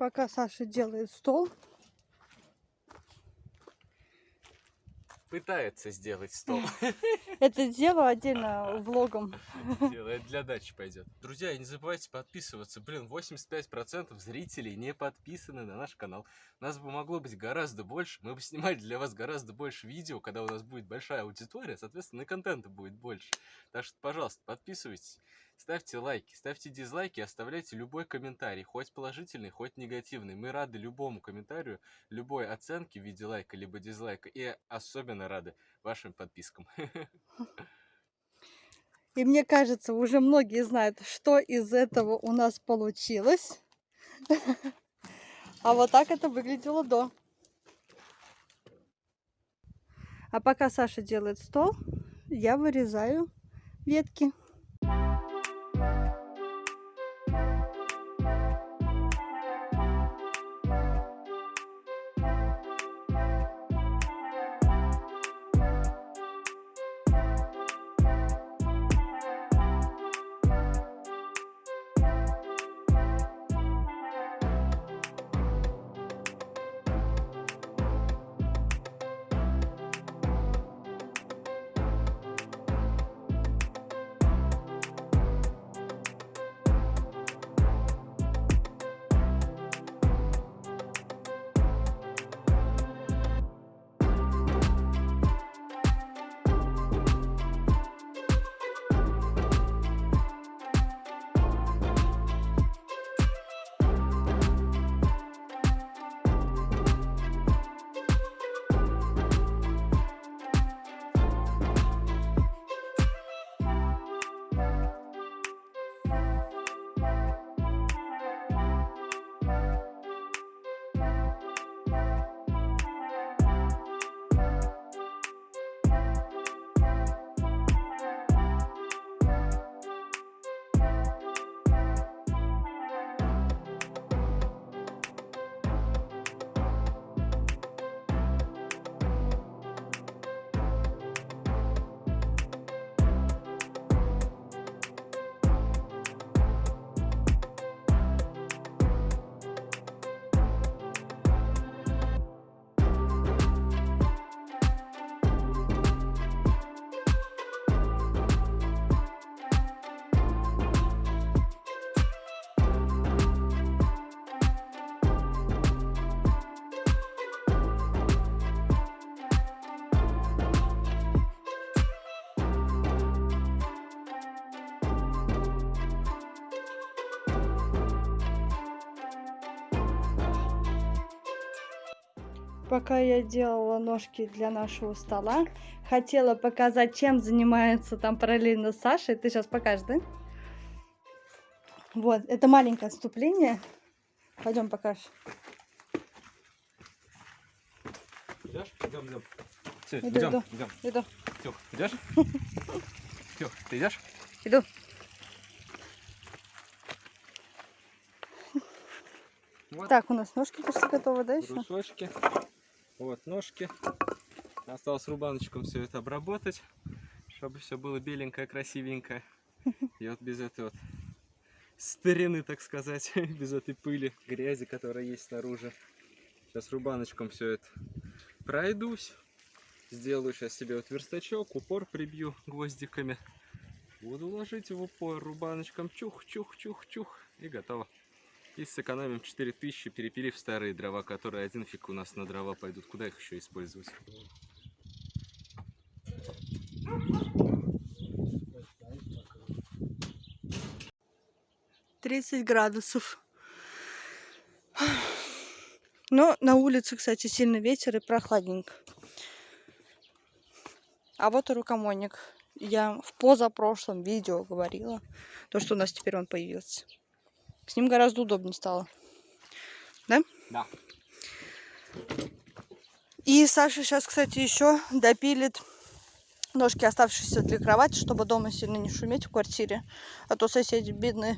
Пока Саша делает стол. Пытается сделать стол. Это дело отдельно влогом. Делает для дачи пойдет. Друзья, не забывайте подписываться. Блин, 85% зрителей не подписаны на наш канал. Нас бы могло быть гораздо больше. Мы бы снимали для вас гораздо больше видео, когда у нас будет большая аудитория. Соответственно, и контента будет больше. Так что, пожалуйста, подписывайтесь. Ставьте лайки, ставьте дизлайки, оставляйте любой комментарий, хоть положительный, хоть негативный. Мы рады любому комментарию, любой оценке в виде лайка либо дизлайка. И особенно рады вашим подпискам. И мне кажется, уже многие знают, что из этого у нас получилось. А вот так это выглядело до. А пока Саша делает стол, я вырезаю ветки. Пока я делала ножки для нашего стола, хотела показать, чем занимается там параллельно Саша. Ты сейчас покажешь, да? Вот, это маленькое отступление. Пойдем покажешь. Идешь? Идем, идем. Все, Иду, идем, иду. идем. Иду. Тёх, идешь? Тёх, ты идешь? Иду. Вот. Так, у нас ножки почти готовы, да, еще? брусочки. Вот ножки. Осталось рубаночком все это обработать, чтобы все было беленькое, красивенькое. И вот без этой вот старины, так сказать, без этой пыли, грязи, которая есть снаружи. Сейчас рубаночком все это пройдусь. Сделаю сейчас себе вот верстачок, упор прибью гвоздиками. Буду ложить в упор рубаночком, чух-чух-чух-чух, и готово. И сэкономим 4000, перепилив старые дрова, которые один фиг у нас на дрова пойдут. Куда их еще использовать? 30 градусов. Но на улице, кстати, сильный ветер и прохладненько. А вот и рукомойник. Я в позапрошлом видео говорила, то, что у нас теперь он появился. С ним гораздо удобнее стало. Да? Да. И Саша сейчас, кстати, еще допилит ножки, оставшиеся для кровати, чтобы дома сильно не шуметь в квартире. А то соседи бедные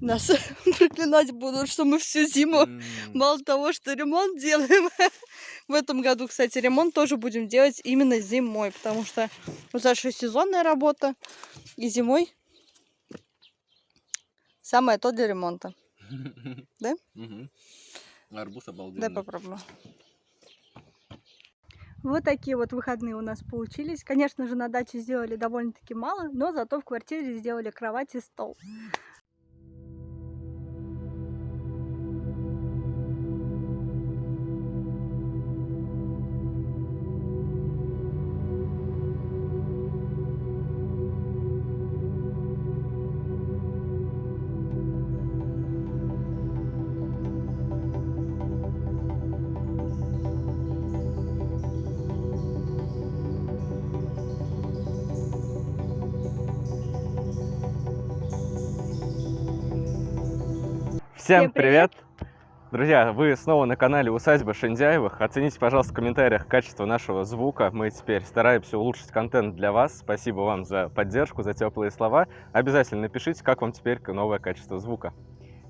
нас проклинать будут, что мы всю зиму мало того, что ремонт делаем. В этом году, кстати, ремонт тоже будем делать именно зимой, потому что у Саши сезонная работа, и зимой самое то для ремонта. Да? Арбуз обалденный. попробую. Вот такие вот выходные у нас получились. Конечно же, на даче сделали довольно-таки мало, но зато в квартире сделали кровать и стол. Всем привет! привет! Друзья, вы снова на канале Усадьба Шиндяевых. Оцените, пожалуйста, в комментариях качество нашего звука. Мы теперь стараемся улучшить контент для вас. Спасибо вам за поддержку, за теплые слова. Обязательно напишите, как вам теперь новое качество звука.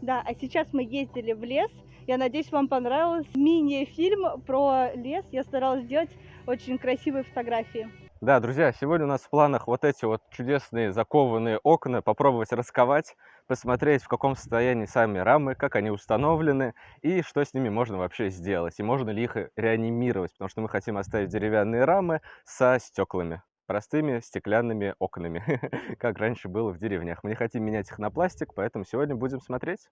Да, а сейчас мы ездили в лес. Я надеюсь, вам понравился мини-фильм про лес. Я старалась сделать очень красивые фотографии. Да, друзья, сегодня у нас в планах вот эти вот чудесные закованные окна, попробовать расковать, посмотреть, в каком состоянии сами рамы, как они установлены и что с ними можно вообще сделать, и можно ли их реанимировать, потому что мы хотим оставить деревянные рамы со стеклами, простыми стеклянными окнами, как раньше было в деревнях. Мы не хотим менять их на пластик, поэтому сегодня будем смотреть.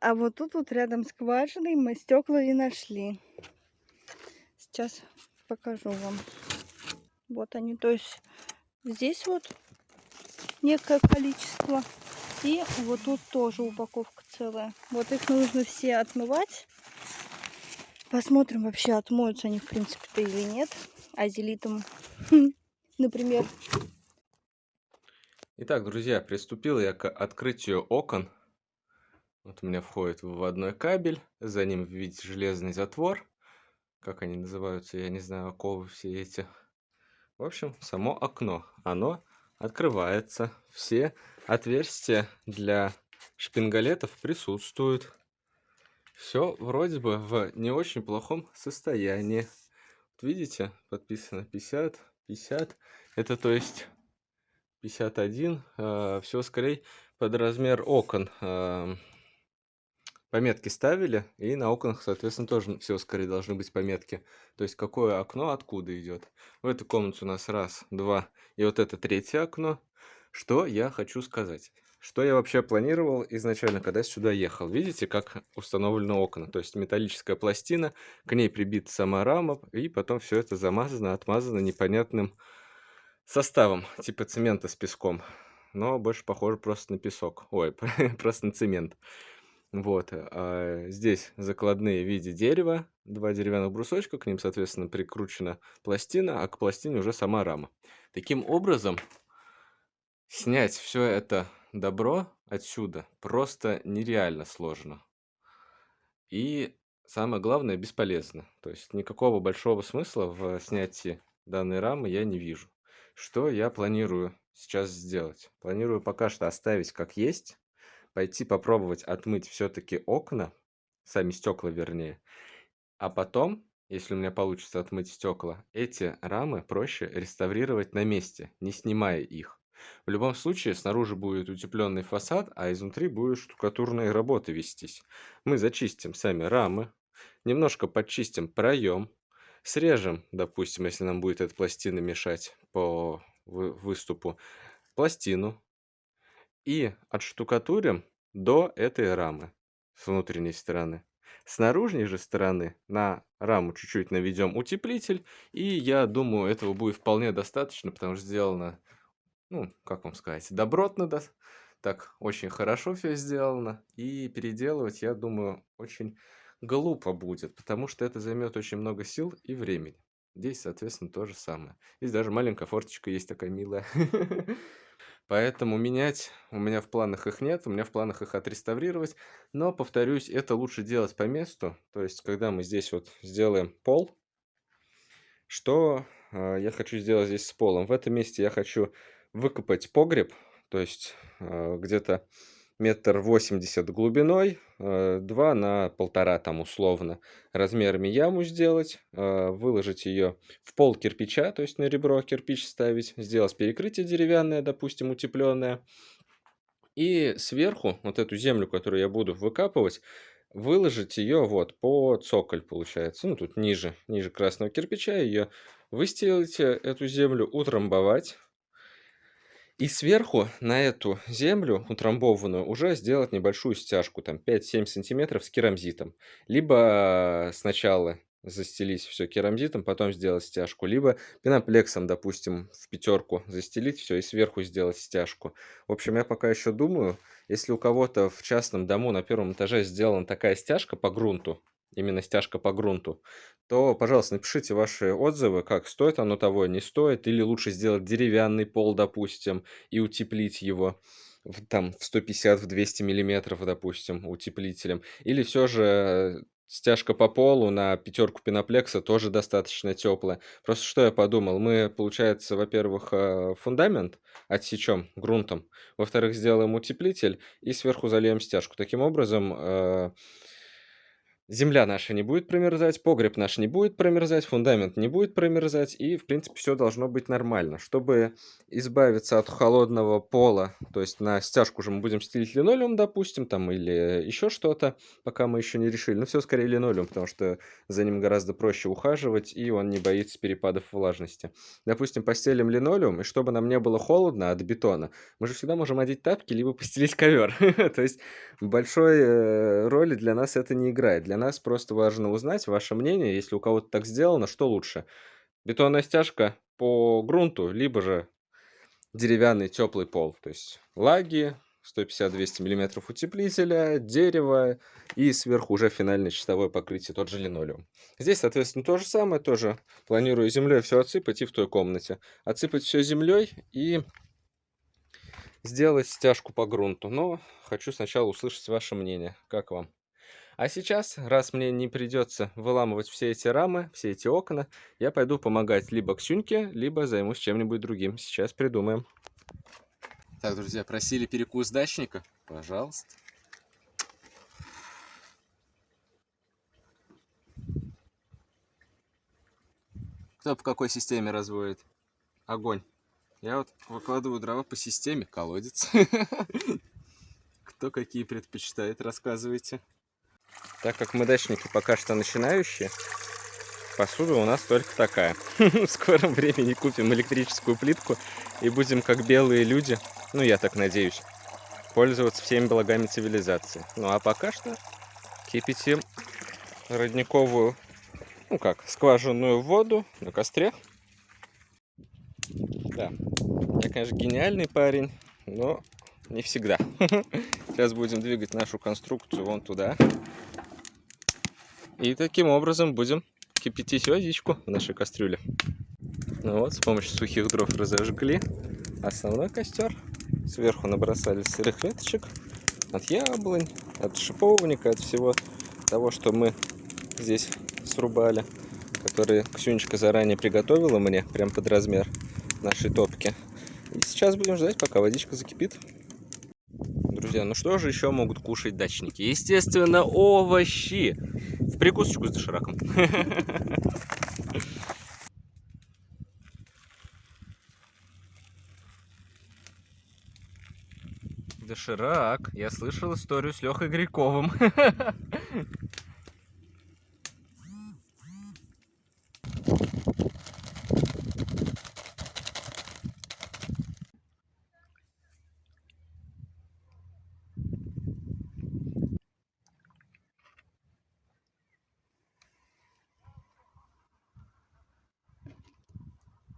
А вот тут вот рядом с скважиной мы стекла и нашли. Сейчас покажу вам. Вот они, то есть здесь вот некое количество. И вот тут тоже упаковка целая. Вот их нужно все отмывать. Посмотрим вообще, отмоются они в принципе-то или нет. Азелитом, например. Итак, друзья, приступил я к открытию окон. Вот у меня входит выводной кабель, за ним видите железный затвор. Как они называются, я не знаю, оковы все эти. В общем, само окно, оно открывается. Все отверстия для шпингалетов присутствуют. Все вроде бы в не очень плохом состоянии. Вот видите, подписано 50, 50. Это то есть 51. Э, все скорее под размер окон. Э, пометки ставили, и на окнах, соответственно, тоже все скорее должны быть пометки. То есть, какое окно откуда идет. В этой комнате у нас раз, два, и вот это третье окно. Что я хочу сказать? Что я вообще планировал изначально, когда сюда ехал? Видите, как установлены окна? То есть, металлическая пластина, к ней прибита сама рама, и потом все это замазано, отмазано непонятным составом, типа цемента с песком. Но больше похоже просто на песок. Ой, просто на цемент. Вот, а здесь закладные в виде дерева, два деревянных брусочка, к ним, соответственно, прикручена пластина, а к пластине уже сама рама. Таким образом, снять все это добро отсюда просто нереально сложно. И самое главное, бесполезно. То есть никакого большого смысла в снятии данной рамы я не вижу. Что я планирую сейчас сделать? Планирую пока что оставить как есть, пойти попробовать отмыть все-таки окна, сами стекла вернее, а потом, если у меня получится отмыть стекла, эти рамы проще реставрировать на месте, не снимая их. В любом случае, снаружи будет утепленный фасад, а изнутри будут штукатурные работы вестись. Мы зачистим сами рамы, немножко подчистим проем, срежем, допустим, если нам будет эта пластина мешать по выступу, пластину, и отштукатурим до этой рамы с внутренней стороны. С наружной же стороны на раму чуть-чуть наведем утеплитель, и я думаю, этого будет вполне достаточно, потому что сделано, ну, как вам сказать, добротно, да, так очень хорошо все сделано, и переделывать, я думаю, очень глупо будет, потому что это займет очень много сил и времени. Здесь, соответственно, то же самое. Здесь даже маленькая форточка есть такая милая. Поэтому менять у меня в планах их нет, у меня в планах их отреставрировать. Но, повторюсь, это лучше делать по месту. То есть, когда мы здесь вот сделаем пол, что э, я хочу сделать здесь с полом? В этом месте я хочу выкопать погреб, то есть э, где-то метр восемьдесят глубиной, э, два на полтора там условно размерами яму сделать, э, выложить ее в пол кирпича, то есть на ребро кирпич ставить, сделать перекрытие деревянное, допустим, утепленное, И сверху вот эту землю, которую я буду выкапывать, выложить ее вот по цоколь получается. Ну, тут ниже, ниже красного кирпича ее выстелите, эту землю утрамбовать. И сверху на эту землю утрамбованную уже сделать небольшую стяжку, там 5-7 сантиметров с керамзитом. Либо сначала застелить все керамзитом, потом сделать стяжку, либо пеноплексом, допустим, в пятерку застелить все и сверху сделать стяжку. В общем, я пока еще думаю, если у кого-то в частном дому на первом этаже сделана такая стяжка по грунту, именно стяжка по грунту, то, пожалуйста, напишите ваши отзывы, как стоит оно того, не стоит, или лучше сделать деревянный пол, допустим, и утеплить его в, там в 150, в 200 миллиметров, допустим, утеплителем, или все же стяжка по полу на пятерку пеноплекса тоже достаточно теплая. Просто что я подумал, мы, получается, во-первых, э, фундамент отсечем грунтом, во-вторых, сделаем утеплитель и сверху зальем стяжку. Таким образом, э, Земля наша не будет промерзать, погреб наш не будет промерзать, фундамент не будет промерзать, и, в принципе, все должно быть нормально. Чтобы избавиться от холодного пола, то есть на стяжку же мы будем стелить линолеум, допустим, там, или еще что-то, пока мы еще не решили. Но все скорее линолеум, потому что за ним гораздо проще ухаживать, и он не боится перепадов влажности. Допустим, постелим линолеум, и чтобы нам не было холодно от бетона, мы же всегда можем одеть тапки, либо постелить ковер. То есть большой э, роли для нас это не играет. Для нас просто важно узнать ваше мнение, если у кого-то так сделано, что лучше. Бетонная стяжка по грунту, либо же деревянный теплый пол. То есть лаги, 150-200 мм утеплителя, дерево и сверху уже финальное чистовое покрытие, тот же линолеум. Здесь, соответственно, то же самое, тоже планирую землей все отсыпать и в той комнате. Отсыпать все землей и сделать стяжку по грунту. Но хочу сначала услышать ваше мнение. Как вам? А сейчас, раз мне не придется выламывать все эти рамы, все эти окна, я пойду помогать либо Ксюньке, либо займусь чем-нибудь другим. Сейчас придумаем. Так, друзья, просили перекус дачника. Пожалуйста. Кто по какой системе разводит? Огонь. Я вот выкладываю дрова по системе колодец. Кто какие предпочитает, рассказывайте. Так как мы дачники пока что начинающие, посуда у нас только такая. В скором времени купим электрическую плитку и будем как белые люди, ну я так надеюсь, пользоваться всеми благами цивилизации. Ну а пока что кипятим родниковую, ну как, скважинную воду на костре. Да, я, конечно, гениальный парень, но не всегда. Сейчас будем двигать нашу конструкцию вон туда. И таким образом будем кипятить водичку в нашей кастрюле. Ну вот, с помощью сухих дров разожгли основной костер. Сверху набросали сырых веточек от яблонь, от шиповника, от всего того, что мы здесь срубали, которые Ксюнечка заранее приготовила мне, прям под размер нашей топки. И сейчас будем ждать, пока водичка закипит. Друзья, ну что же еще могут кушать дачники? Естественно, овощи. В прикусочку с дошираком. Доширак. Я слышал историю с Лехой Гряковым.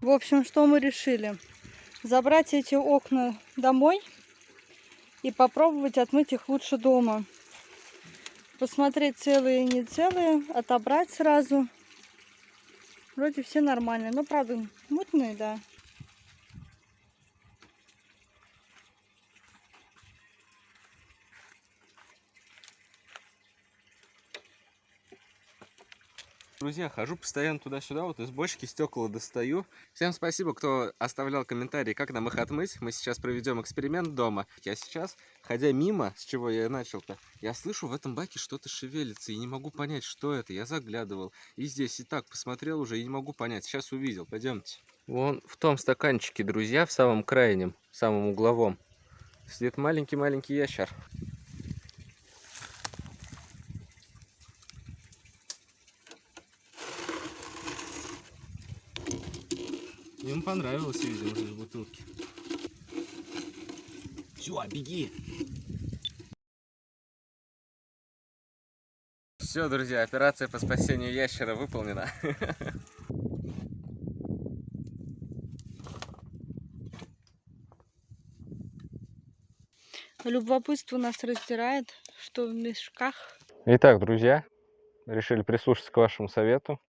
В общем, что мы решили? Забрать эти окна домой и попробовать отмыть их лучше дома. Посмотреть целые и не целые, отобрать сразу. Вроде все нормальные, но правда мутные, да. Друзья, хожу постоянно туда-сюда, вот из бочки стекла достаю. Всем спасибо, кто оставлял комментарии, как нам их отмыть. Мы сейчас проведем эксперимент дома. Я сейчас, ходя мимо, с чего я начал-то, я слышу в этом баке что-то шевелится и не могу понять, что это. Я заглядывал. И здесь и так посмотрел уже и не могу понять. Сейчас увидел. Пойдемте. Вон в том стаканчике, друзья, в самом крайнем, в самом угловом. Сидит маленький-маленький ящер. Им понравилось, видимо, из бутылки. Все, беги. Все, друзья, операция по спасению ящера выполнена. Любопытство нас раздирает, что в мешках. Итак, друзья, решили прислушаться к вашему совету.